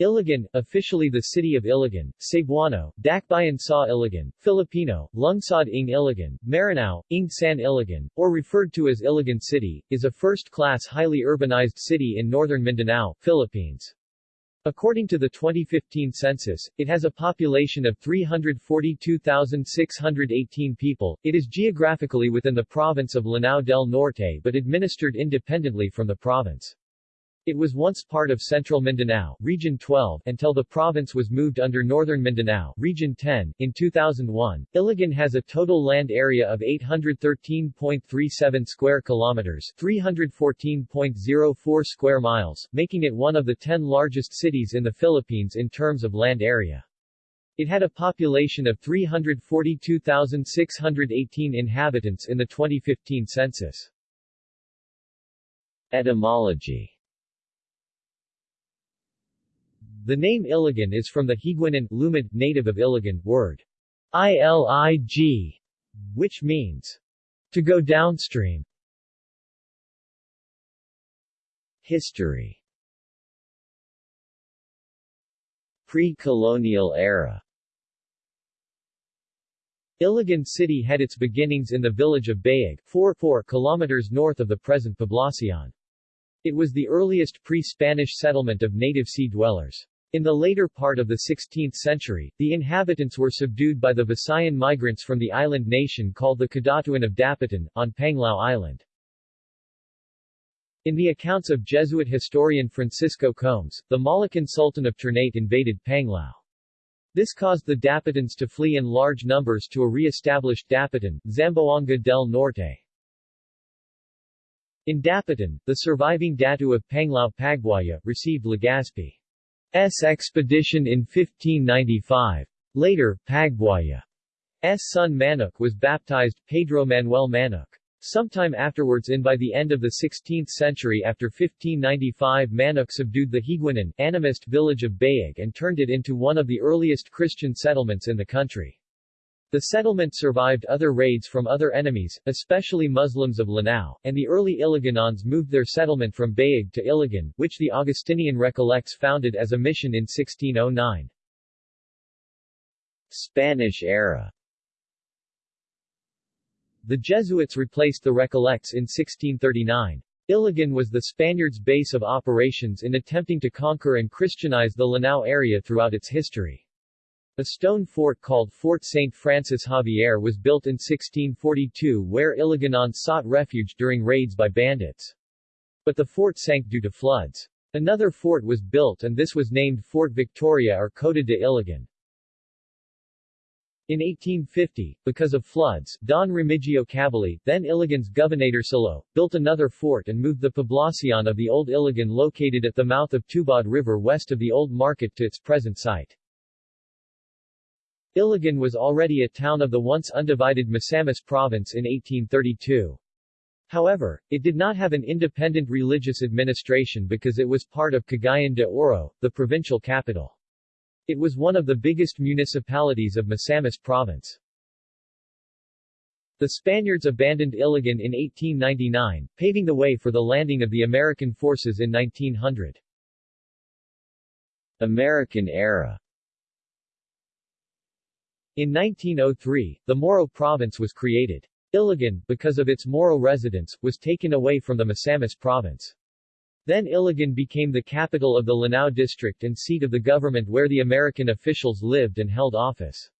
Iligan, officially the city of Iligan, Cebuano, Dakbayan sa Iligan, Filipino, Lungsod ng Iligan, Maranao, ng San Iligan, or referred to as Iligan City, is a first-class highly urbanized city in northern Mindanao, Philippines. According to the 2015 census, it has a population of 342,618 people. It is geographically within the province of Lanao del Norte but administered independently from the province. It was once part of Central Mindanao, Region 12, until the province was moved under Northern Mindanao, Region 10, in 2001. Iligan has a total land area of 813.37 square kilometers, 314.04 square miles, making it one of the 10 largest cities in the Philippines in terms of land area. It had a population of 342,618 inhabitants in the 2015 census. Etymology The name Iligan is from the Higuinon Lumad, native of Iligan, word ilig, which means to go downstream. History Pre-colonial era Iligan City had its beginnings in the village of Bayag, 4 4 kilometers north of the present Poblacion. It was the earliest pre-Spanish settlement of native sea dwellers. In the later part of the 16th century, the inhabitants were subdued by the Visayan migrants from the island nation called the Kadatuan of Dapitan, on Panglao Island. In the accounts of Jesuit historian Francisco Combes, the Moluccan Sultan of Ternate invaded Panglao. This caused the Dapitans to flee in large numbers to a re-established Dapitan, Zamboanga del Norte. In Dapitan, the surviving Datu of Panglao Pagbuaya, received Legazpi. S expedition in 1595. Later, Pagbuaya's son Manuk was baptized, Pedro Manuel Manuk. Sometime afterwards and by the end of the 16th century after 1595 Manuk subdued the Higuinon, animist village of Bayag and turned it into one of the earliest Christian settlements in the country. The settlement survived other raids from other enemies, especially Muslims of Lanao, and the early Iliganons moved their settlement from Bayag to Iligan, which the Augustinian Recollects founded as a mission in 1609. Spanish era The Jesuits replaced the Recollects in 1639. Iligan was the Spaniards' base of operations in attempting to conquer and Christianize the Lanao area throughout its history. A stone fort called Fort St. Francis Javier was built in 1642 where Iliganons sought refuge during raids by bandits. But the fort sank due to floods. Another fort was built and this was named Fort Victoria or Cota de Iligan. In 1850, because of floods, Don Remigio Cabili, then Iligan's Gobernadorcillo, built another fort and moved the poblacion of the old Iligan located at the mouth of Tubod River west of the old market to its present site. Iligan was already a town of the once undivided Misamis province in 1832. However, it did not have an independent religious administration because it was part of Cagayan de Oro, the provincial capital. It was one of the biggest municipalities of Misamis province. The Spaniards abandoned Iligan in 1899, paving the way for the landing of the American forces in 1900. American era in 1903, the Moro province was created. Iligan, because of its Moro residents, was taken away from the Misamis province. Then Iligan became the capital of the Lanao district and seat of the government where the American officials lived and held office.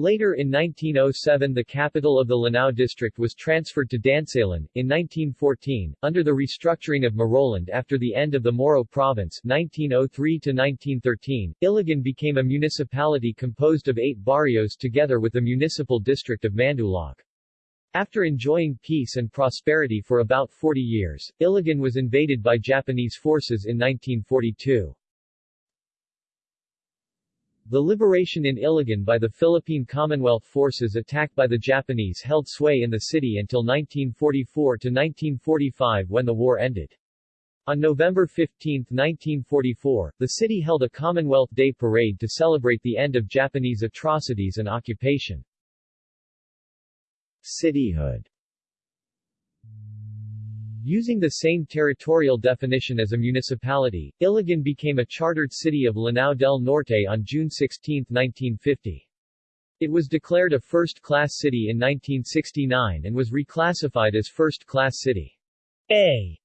Later in 1907 the capital of the Lanao district was transferred to Dansalan. In 1914, under the restructuring of Moroland after the end of the Moro province 1903-1913, Iligan became a municipality composed of eight barrios together with the municipal district of Mandulog. After enjoying peace and prosperity for about 40 years, Iligan was invaded by Japanese forces in 1942. The liberation in Iligan by the Philippine Commonwealth forces attacked by the Japanese held sway in the city until 1944 to 1945 when the war ended. On November 15, 1944, the city held a Commonwealth Day parade to celebrate the end of Japanese atrocities and occupation. Cityhood Using the same territorial definition as a municipality, Iligan became a chartered city of Lanao del Norte on June 16, 1950. It was declared a first-class city in 1969 and was reclassified as first-class city A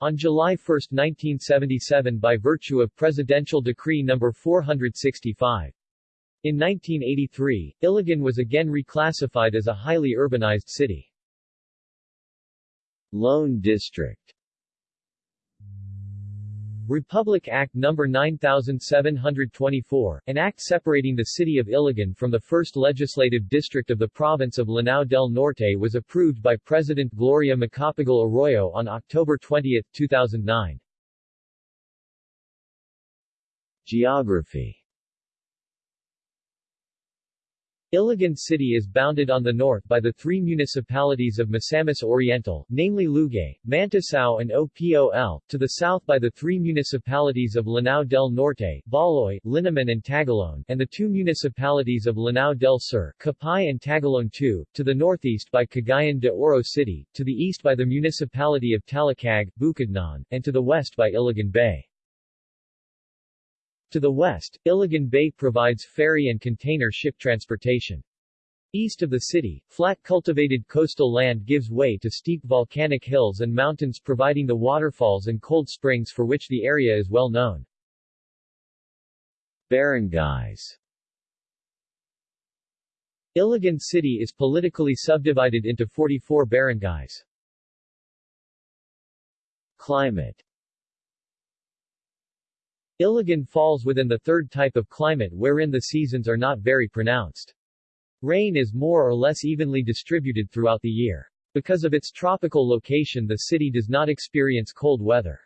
on July 1, 1977 by virtue of Presidential Decree No. 465. In 1983, Iligan was again reclassified as a highly urbanized city. Lone District Republic Act No. 9724, an act separating the city of Iligan from the first legislative district of the province of Lanao del Norte was approved by President Gloria Macapagal Arroyo on October 20, 2009. Geography Iligan City is bounded on the north by the three municipalities of Misamis Oriental, namely Lugait, Manticao and OPOL, to the south by the three municipalities of Lanao del Norte, Baloy, Linamon and Tagoloan, and the two municipalities of Lanao del Sur, Kapai and Tagoloan II, to the northeast by Cagayan de Oro City, to the east by the municipality of Talakag, Bukidnon, and to the west by Iligan Bay. To the west, Iligan Bay provides ferry and container ship transportation. East of the city, flat cultivated coastal land gives way to steep volcanic hills and mountains providing the waterfalls and cold springs for which the area is well known. Barangays Iligan City is politically subdivided into 44 barangays. Climate Iligan falls within the third type of climate wherein the seasons are not very pronounced. Rain is more or less evenly distributed throughout the year. Because of its tropical location the city does not experience cold weather.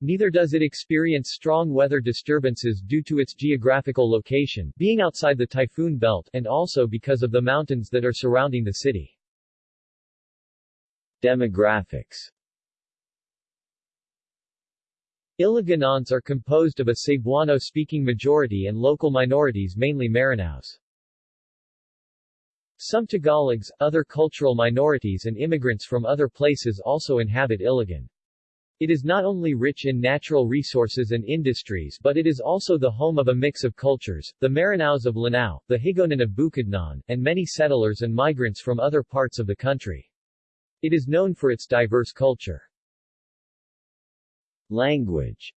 Neither does it experience strong weather disturbances due to its geographical location, being outside the typhoon belt, and also because of the mountains that are surrounding the city. Demographics Iliganons are composed of a Cebuano-speaking majority and local minorities mainly Maranaos. Some Tagalogs, other cultural minorities and immigrants from other places also inhabit Iligan. It is not only rich in natural resources and industries but it is also the home of a mix of cultures, the Maranaos of Lanao, the Higaonon of Bukidnon, and many settlers and migrants from other parts of the country. It is known for its diverse culture. Language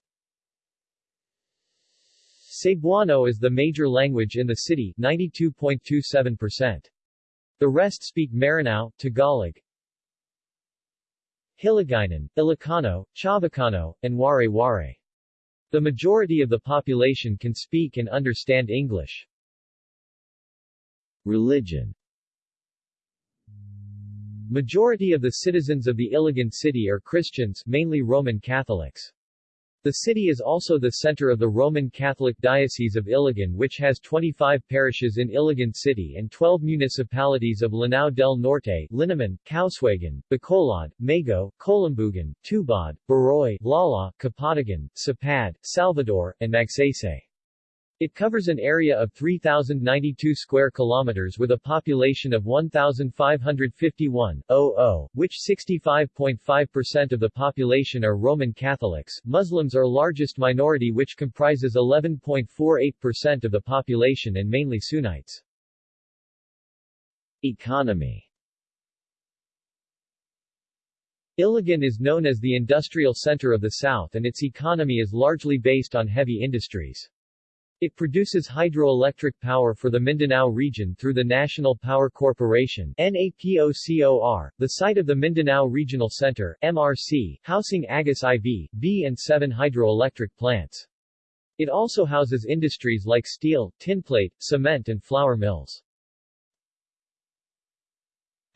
Cebuano is the major language in the city 92.27%. The rest speak Maranao, Tagalog, Hiligaynon, Ilocano, Chavacano, and Waray-Waray. The majority of the population can speak and understand English. Religion Majority of the citizens of the Iligan city are Christians, mainly Roman Catholics. The city is also the center of the Roman Catholic Diocese of Iligan which has 25 parishes in Iligan City and 12 municipalities of Lanao del Norte, Linamon, Kauswagan, Bacolod, Mago, Kolambugan, Tubod, Baroy, Lala, Kapatagan, Sapad, Salvador, and Magsaysay. It covers an area of 3,092 square kilometers with a population of 1,551,000, which 65.5% of the population are Roman Catholics. Muslims are largest minority which comprises 11.48% of the population and mainly Sunnites. Economy Iligan is known as the industrial center of the South and its economy is largely based on heavy industries. It produces hydroelectric power for the Mindanao region through the National Power Corporation NAPOCOR, the site of the Mindanao Regional Center MRC, housing Agus IV, B and 7 hydroelectric plants. It also houses industries like steel, tinplate, cement and flour mills.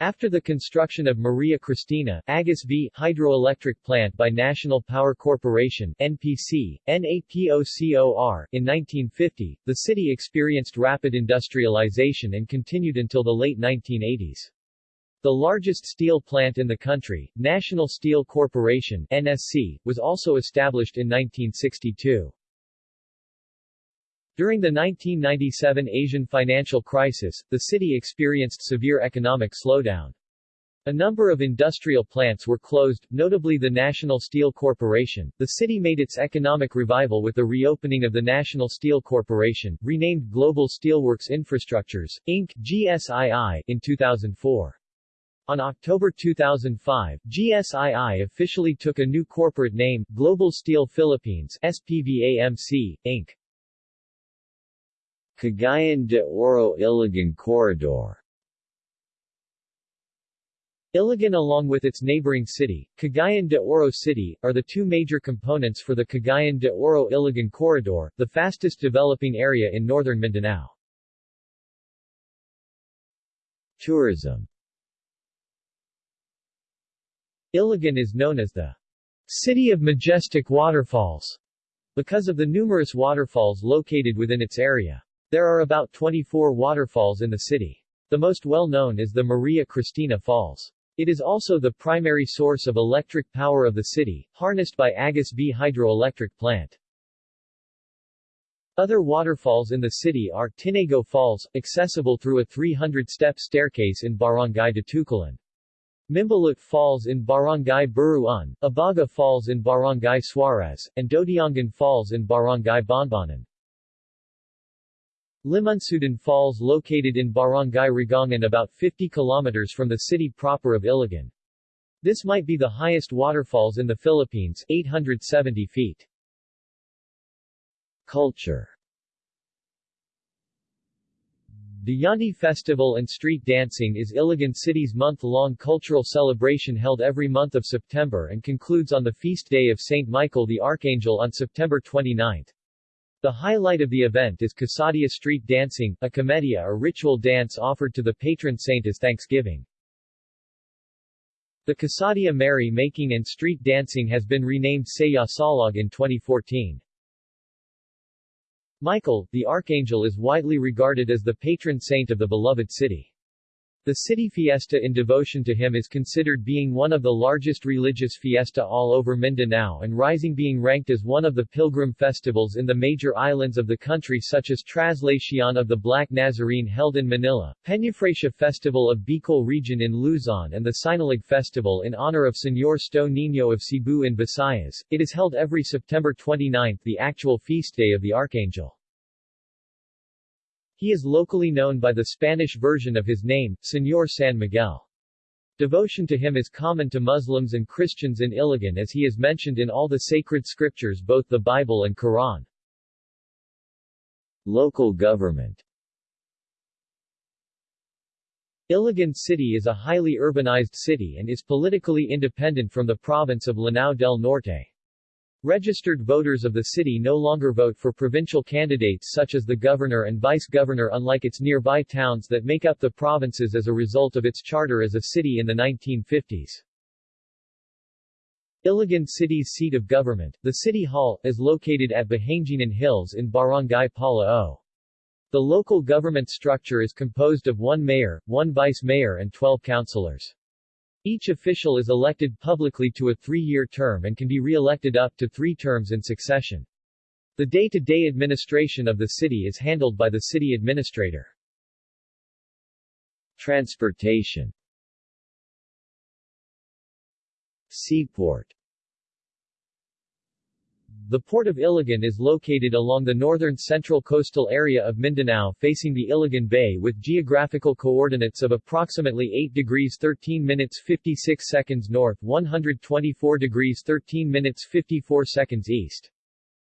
After the construction of Maria Cristina Agus V hydroelectric plant by National Power Corporation NPC, NAPOCOR in 1950, the city experienced rapid industrialization and continued until the late 1980s. The largest steel plant in the country, National Steel Corporation NSC, was also established in 1962. During the 1997 Asian financial crisis, the city experienced severe economic slowdown. A number of industrial plants were closed, notably the National Steel Corporation. The city made its economic revival with the reopening of the National Steel Corporation, renamed Global Steelworks Infrastructures, Inc. GSII, in 2004. On October 2005, GSII officially took a new corporate name, Global Steel Philippines SPVAMC, Inc. Cagayan de Oro Iligan Corridor Iligan along with its neighboring city, Cagayan de Oro City, are the two major components for the Cagayan de Oro-Iligan Corridor, the fastest developing area in northern Mindanao. Tourism Iligan is known as the City of Majestic Waterfalls because of the numerous waterfalls located within its area. There are about 24 waterfalls in the city. The most well-known is the Maria Cristina Falls. It is also the primary source of electric power of the city, harnessed by Agus B hydroelectric plant. Other waterfalls in the city are Tinago Falls, accessible through a 300-step staircase in Barangay Datukulan. Mimbalut Falls in Barangay Buruan, Abaga Falls in Barangay Suarez, and Dodiangan Falls in Barangay Bonbonan. Limunsudan Falls located in Barangay Rigongan about 50 kilometers from the city proper of Iligan. This might be the highest waterfalls in the Philippines 870 feet. Culture The Yandi Festival and street dancing is Iligan City's month-long cultural celebration held every month of September and concludes on the feast day of St. Michael the Archangel on September 29. The highlight of the event is Kasadia street dancing, a komedia or ritual dance offered to the patron saint as thanksgiving. The Kasadia Merry Making and Street Dancing has been renamed Saya Salog in 2014. Michael, the Archangel is widely regarded as the patron saint of the beloved city. The city fiesta in devotion to him is considered being one of the largest religious fiesta all over Mindanao and rising being ranked as one of the pilgrim festivals in the major islands of the country such as Traslacion of the Black Nazarene held in Manila, Peñafrancia Festival of Bicol region in Luzon and the Sinulog Festival in honor of Señor Sto Niño of Cebu in Visayas. It is held every September 29 the actual feast day of the Archangel. He is locally known by the Spanish version of his name, Señor San Miguel. Devotion to him is common to Muslims and Christians in Iligan as he is mentioned in all the sacred scriptures both the Bible and Quran. Local government Iligan City is a highly urbanized city and is politically independent from the province of Lanao del Norte. Registered voters of the city no longer vote for provincial candidates such as the governor and vice-governor unlike its nearby towns that make up the provinces as a result of its charter as a city in the 1950s. Iligan City's seat of government, the City Hall, is located at Buhanginan Hills in Barangay Palao. The local government structure is composed of one mayor, one vice-mayor and 12 councilors. Each official is elected publicly to a three-year term and can be re-elected up to three terms in succession. The day-to-day -day administration of the city is handled by the city administrator. Transportation Seaport the port of Iligan is located along the northern central coastal area of Mindanao facing the Iligan Bay with geographical coordinates of approximately 8 degrees 13 minutes 56 seconds north 124 degrees 13 minutes 54 seconds east.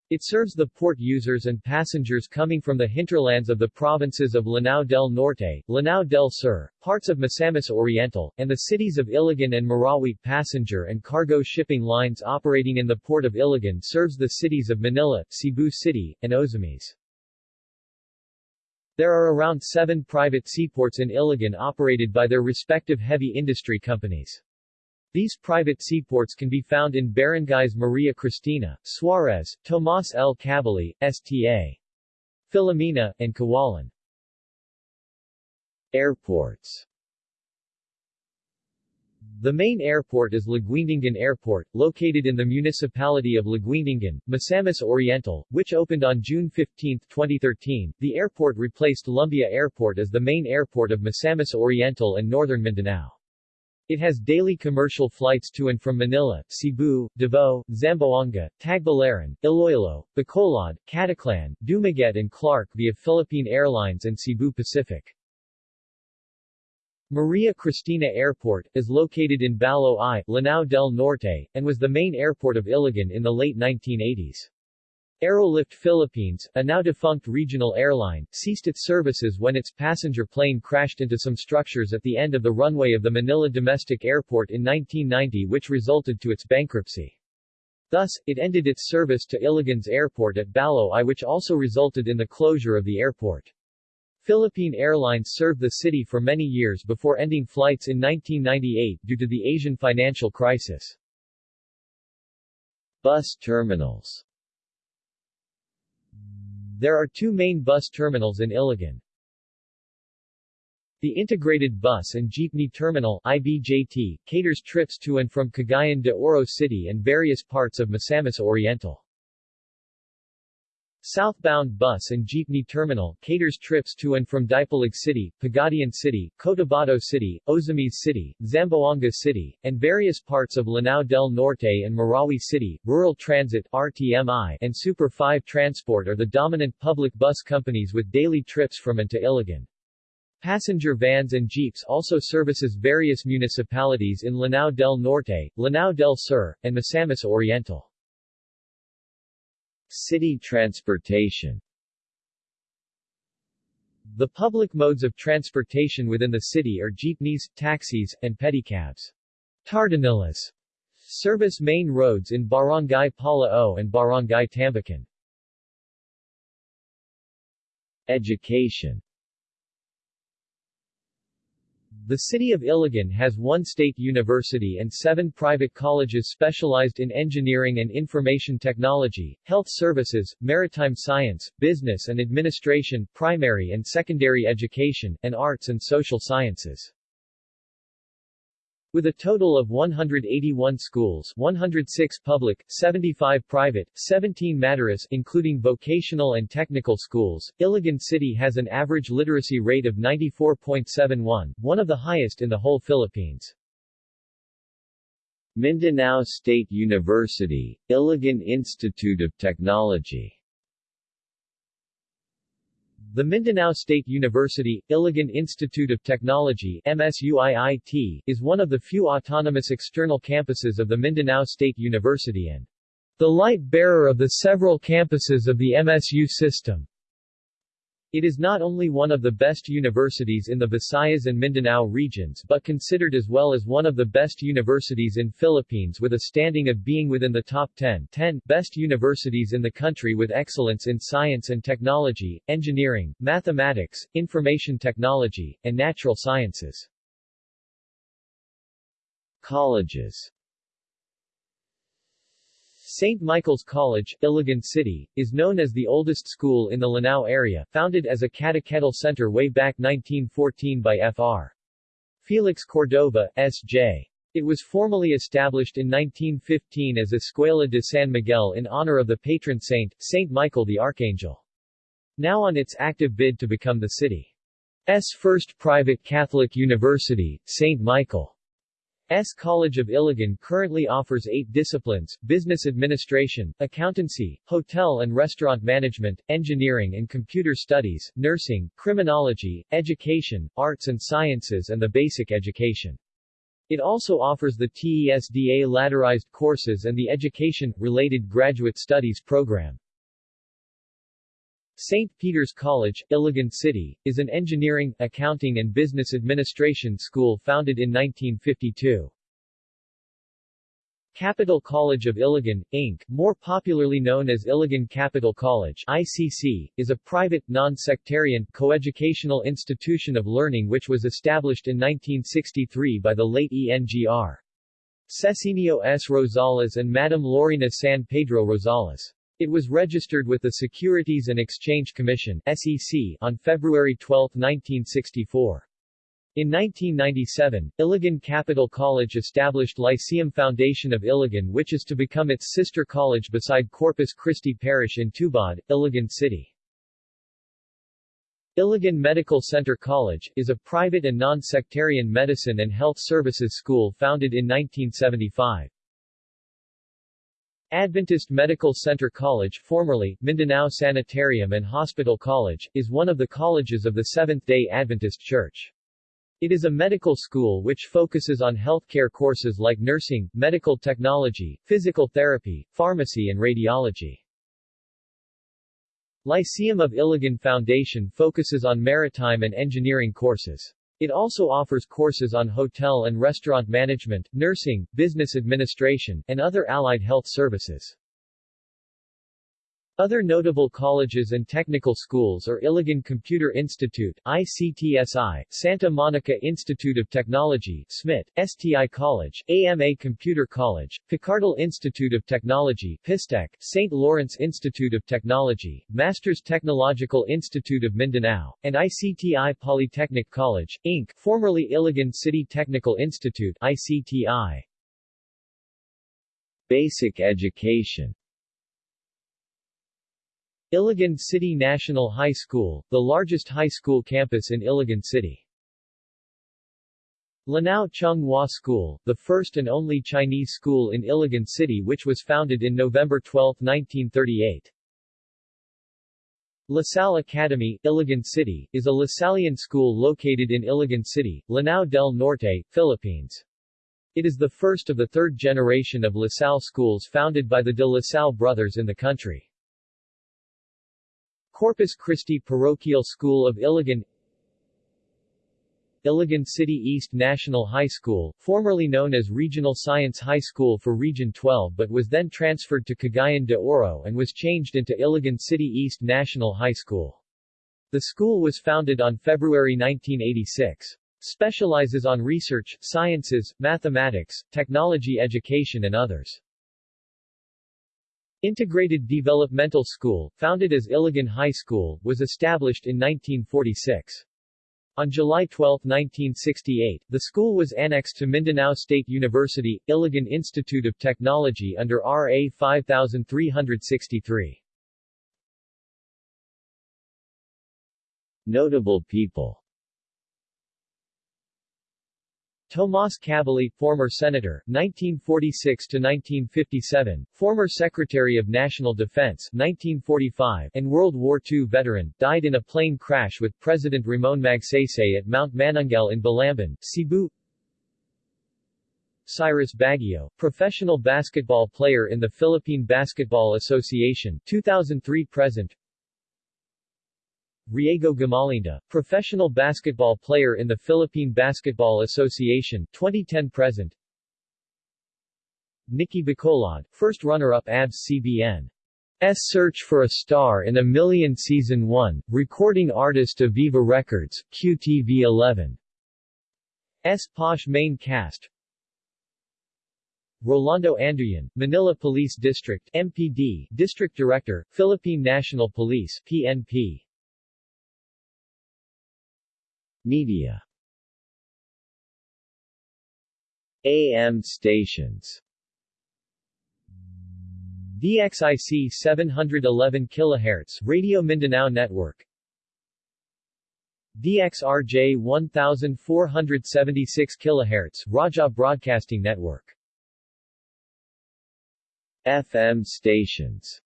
It serves the port users and passengers coming from the hinterlands of the provinces of Lanao del Norte, Lanao del Sur, parts of Misamis Oriental, and the cities of Iligan and Marawi. Passenger and cargo shipping lines operating in the port of Iligan serves the cities of Manila, Cebu City, and Ozamis. There are around seven private seaports in Iligan operated by their respective heavy industry companies. These private seaports can be found in barangays Maria Cristina, Suarez, Tomas L. Cabili, Sta. Filomena, and Kawalan. Airports The main airport is Laguindingan Airport, located in the municipality of Laguindingan, Misamis Oriental, which opened on June 15, 2013. The airport replaced Lumbia Airport as the main airport of Misamis Oriental and northern Mindanao. It has daily commercial flights to and from Manila, Cebu, Davao, Zamboanga, Tagbilaran, Iloilo, Bacolod, Caticlan, Dumaguete and Clark via Philippine Airlines and Cebu Pacific. Maria Cristina Airport, is located in Baloi, Lanao del Norte, and was the main airport of Iligan in the late 1980s. Aerolift Philippines, a now-defunct regional airline, ceased its services when its passenger plane crashed into some structures at the end of the runway of the Manila Domestic Airport in 1990 which resulted to its bankruptcy. Thus, it ended its service to Iligan's airport at Baloi which also resulted in the closure of the airport. Philippine Airlines served the city for many years before ending flights in 1998 due to the Asian financial crisis. Bus terminals there are two main bus terminals in Iligan. The Integrated Bus and Jeepney Terminal IBJT, caters trips to and from Cagayan de Oro City and various parts of Misamis Oriental. Southbound Bus and Jeepney Terminal caters trips to and from Dipolog City, Pagadian City, Cotabato City, Ozamis City, Zamboanga City, and various parts of Lanao del Norte and Marawi City. Rural Transit RTMI and Super 5 Transport are the dominant public bus companies with daily trips from and to Iligan. Passenger vans and jeeps also services various municipalities in Lanao del Norte, Lanao del Sur, and Misamis Oriental. City transportation The public modes of transportation within the city are jeepneys, taxis, and pedicabs. Tartanillas service main roads in Barangay Palao and Barangay Tambacan. Education the city of Iligan has one state university and seven private colleges specialized in engineering and information technology, health services, maritime science, business and administration, primary and secondary education, and arts and social sciences. With a total of 181 schools 106 public, 75 private, 17 Madaras including vocational and technical schools, Iligan City has an average literacy rate of 94.71, one of the highest in the whole Philippines. Mindanao State University, Iligan Institute of Technology the Mindanao State University, Iligan Institute of Technology MSUIIT, is one of the few autonomous external campuses of the Mindanao State University and the light bearer of the several campuses of the MSU system. It is not only one of the best universities in the Visayas and Mindanao regions but considered as well as one of the best universities in Philippines with a standing of being within the top 10, 10 best universities in the country with excellence in science and technology, engineering, mathematics, information technology, and natural sciences. Colleges St. Michael's College, Iligan City, is known as the oldest school in the Lanao area, founded as a catechetical center way back 1914 by Fr. Felix Cordova, S.J. It was formally established in 1915 as Escuela de San Miguel in honor of the patron saint, St. Michael the Archangel. Now on its active bid to become the city's first private Catholic university, St. Michael. S. College of Iligan currently offers eight disciplines, business administration, accountancy, hotel and restaurant management, engineering and computer studies, nursing, criminology, education, arts and sciences and the basic education. It also offers the TESDA ladderized courses and the education-related graduate studies program. St. Peter's College, Iligan City, is an engineering, accounting and business administration school founded in 1952. Capital College of Iligan, Inc., more popularly known as Iligan Capital College ICC, is a private, non-sectarian, coeducational institution of learning which was established in 1963 by the late ENGR. Cecinio S. Rosales and Madame Lorena San Pedro Rosales. It was registered with the Securities and Exchange Commission SEC on February 12, 1964. In 1997, Iligan Capital College established Lyceum Foundation of Iligan which is to become its sister college beside Corpus Christi Parish in Tubod, Iligan City. Iligan Medical Center College, is a private and non-sectarian medicine and health services school founded in 1975. Adventist Medical Center College formerly, Mindanao Sanitarium and Hospital College, is one of the colleges of the Seventh-day Adventist Church. It is a medical school which focuses on healthcare courses like nursing, medical technology, physical therapy, pharmacy and radiology. Lyceum of Iligan Foundation focuses on maritime and engineering courses. It also offers courses on hotel and restaurant management, nursing, business administration, and other allied health services. Other notable colleges and technical schools are Iligan Computer Institute ICTSI, Santa Monica Institute of Technology SMIT, STI College, AMA Computer College, Picardal Institute of Technology PISTEC, St. Lawrence Institute of Technology, Masters Technological Institute of Mindanao, and ICTI Polytechnic College, Inc., formerly Iligan City Technical Institute ICTI. Basic education Iligan City National High School, the largest high school campus in Iligan City. Lanao Chung Hua School, the first and only Chinese school in Iligan City which was founded in November 12, 1938. LaSalle Academy, Iligan City, is a Lasallian school located in Iligan City, Lanao del Norte, Philippines. It is the first of the third generation of LaSalle schools founded by the de La Salle brothers in the country. Corpus Christi Parochial School of Iligan Iligan City East National High School, formerly known as Regional Science High School for Region 12 but was then transferred to Cagayan de Oro and was changed into Iligan City East National High School. The school was founded on February 1986. Specializes on research, sciences, mathematics, technology education and others. Integrated Developmental School, founded as Iligan High School, was established in 1946. On July 12, 1968, the school was annexed to Mindanao State University, Iligan Institute of Technology under RA 5363. Notable people Tomas Cabili, former senator, 1946 to 1957, former Secretary of National Defense, 1945, and World War II veteran, died in a plane crash with President Ramon Magsaysay at Mount Manunggal in Balamban, Cebu. Cyrus Baguio, professional basketball player in the Philippine Basketball Association, 2003-present. Riego Gamalinda, professional basketball player in the Philippine Basketball Association, 2010-present. Nikki Bacolod, first runner-up ABS-CBN. S Search for a Star in a Million Season 1, recording artist of Viva Records, QTV 11. S Posh main cast Rolando Anduyan, Manila Police District MPD, District Director, Philippine National Police PNP. Media. AM stations. DXIC 711 kHz Radio Mindanao Network. DXRJ 1476 kHz Raja Broadcasting Network. FM stations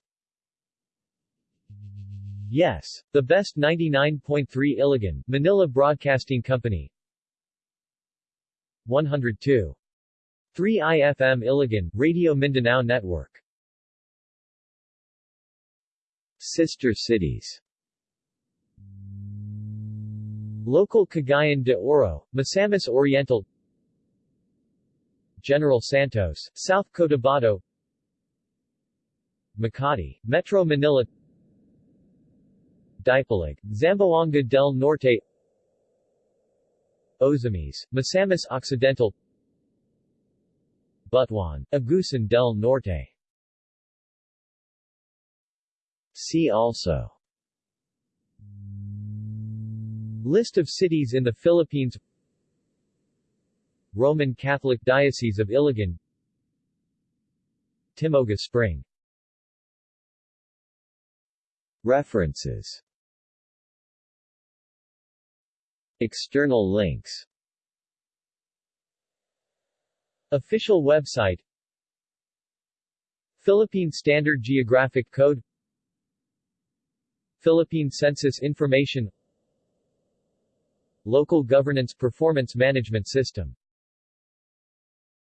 Yes, the best 99.3 Iligan, Manila Broadcasting Company. 102. 3 IFM Iligan, Radio Mindanao Network. Sister cities. Local Cagayan de Oro, Misamis Oriental. General Santos, South Cotabato. Makati, Metro Manila Dipolog, Zamboanga del Norte. Ozamis, Misamis Occidental. Butuan, Agusan del Norte. See also. List of cities in the Philippines. Roman Catholic Diocese of Iligan. Timoga Spring. References External links. Official website. Philippine Standard Geographic Code. Philippine Census Information. Local Governance Performance Management System